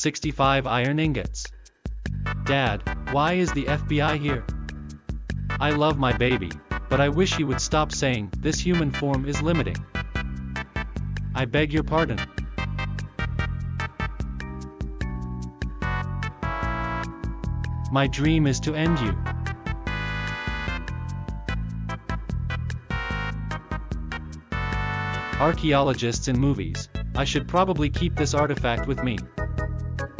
65 iron ingots. Dad, why is the FBI here? I love my baby, but I wish he would stop saying, this human form is limiting. I beg your pardon. My dream is to end you. Archaeologists in movies, I should probably keep this artifact with me.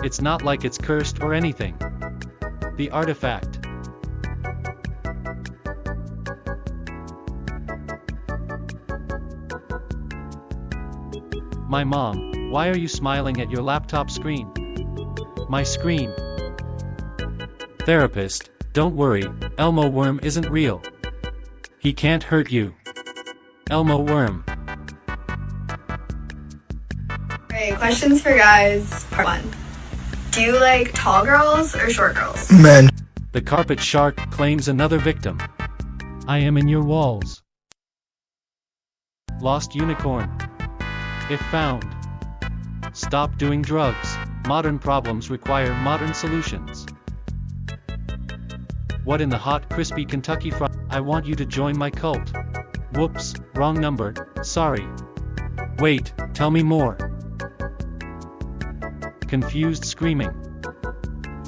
It's not like it's cursed or anything. The artifact. My mom, why are you smiling at your laptop screen? My screen. Therapist, don't worry, Elmo Worm isn't real. He can't hurt you. Elmo Worm. Alright, questions for guys. Part one. Do you like tall girls or short girls? Men. The carpet shark claims another victim. I am in your walls. Lost unicorn. If found. Stop doing drugs. Modern problems require modern solutions. What in the hot, crispy Kentucky Fried? I want you to join my cult. Whoops, wrong number, sorry. Wait, tell me more. Confused screaming.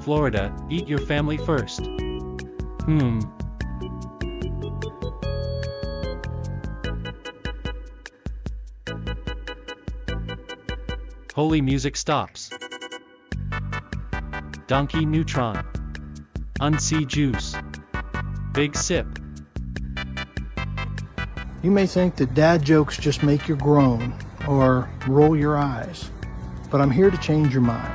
Florida, eat your family first. Hmm. Holy music stops. Donkey Neutron. Unsea Juice. Big Sip. You may think that dad jokes just make you groan or roll your eyes, but I'm here to change your mind.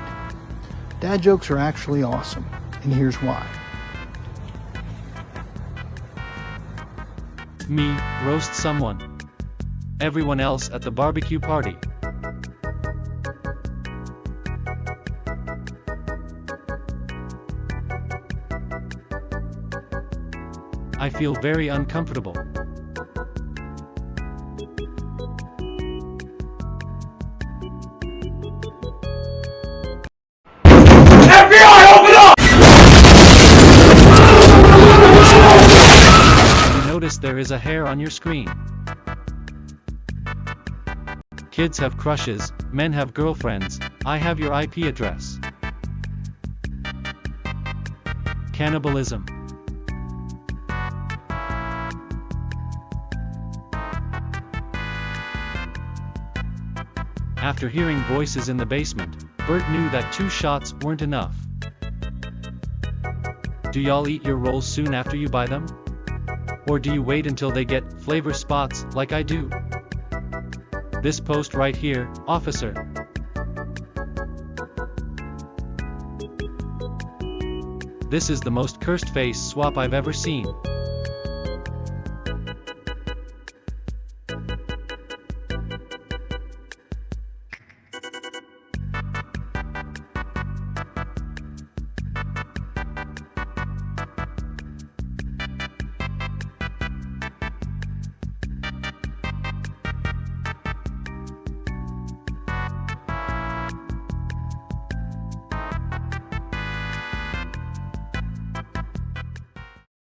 Dad jokes are actually awesome, and here's why. Me, roast someone. Everyone else at the barbecue party. I feel very uncomfortable. There is a hair on your screen. Kids have crushes, men have girlfriends, I have your IP address. Cannibalism. After hearing voices in the basement, Bert knew that two shots weren't enough. Do y'all eat your rolls soon after you buy them? Or do you wait until they get flavor spots like I do? This post right here, officer. This is the most cursed face swap I've ever seen.